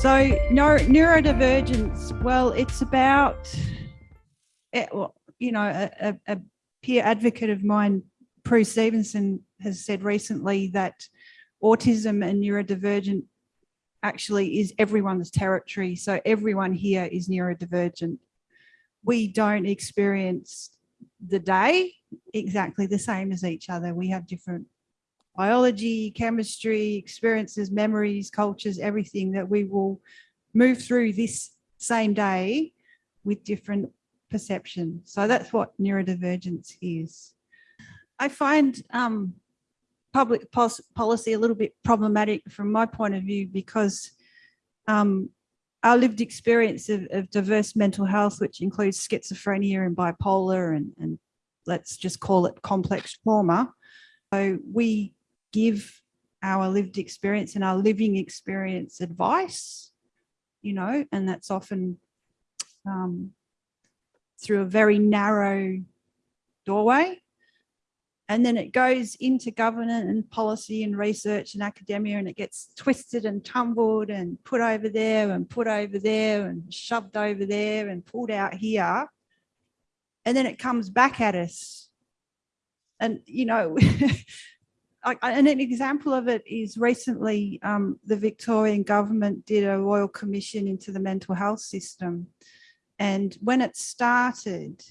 So neuro, neurodivergence, well, it's about, eh, well, you know, a, a, peer advocate of mine, Prue Stevenson, has said recently that autism and neurodivergent actually is everyone's territory. So everyone here is neurodivergent. We don't experience the day exactly the same as each other. We have different biology, chemistry, experiences, memories, cultures, everything that we will move through this same day with different perception. So that's what neurodivergence is. I find um, public policy a little bit problematic from my point of view because um, our lived experience of, of, diverse mental health, which includes schizophrenia and bipolar and, and let's just call it complex trauma. So we give our lived experience and our living experience advice, you know, and that's often um, through a very narrow doorway. And then it goes into government and policy and research and academia and it gets twisted and tumbled and put over there and put over there and shoved over there and pulled out here. And then it comes back at us. And, you know, and an example of it is recently um, the Victorian government did a royal commission into the mental health system. And when it started,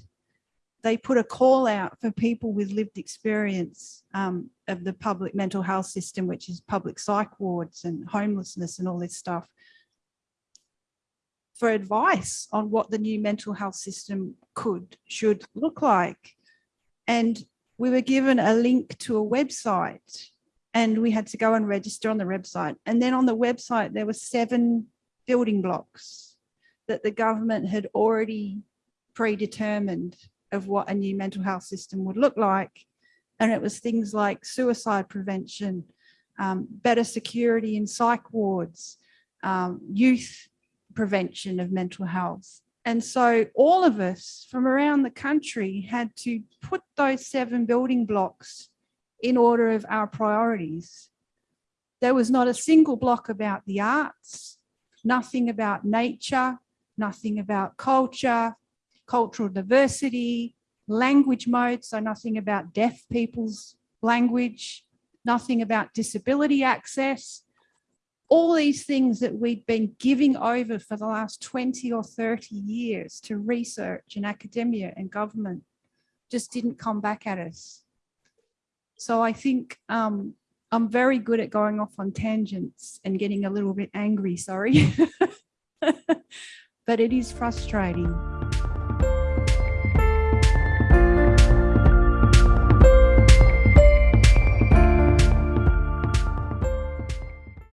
they put a call out for people with lived experience um, of the public mental health system, which is public psych wards and homelessness and all this stuff, for advice on what the new mental health system could, should look like. And we were given a link to a website and we had to go and register on the website. And then on the website, there were seven building blocks that the government had already predetermined of what a new mental health system would look like. And it was things like suicide prevention, um, better security in psych wards, um, youth prevention of mental health, and so all of us from around the country had to put those seven building blocks in order of our priorities. There was not a single block about the arts, nothing about nature, nothing about culture, cultural diversity, language modes, so nothing about deaf people's language, nothing about disability access, all these things that we'd been giving over for the last 20 or 30 years to research and academia and government just didn't come back at us. So I think um, I'm very good at going off on tangents and getting a little bit angry, sorry. but it is frustrating.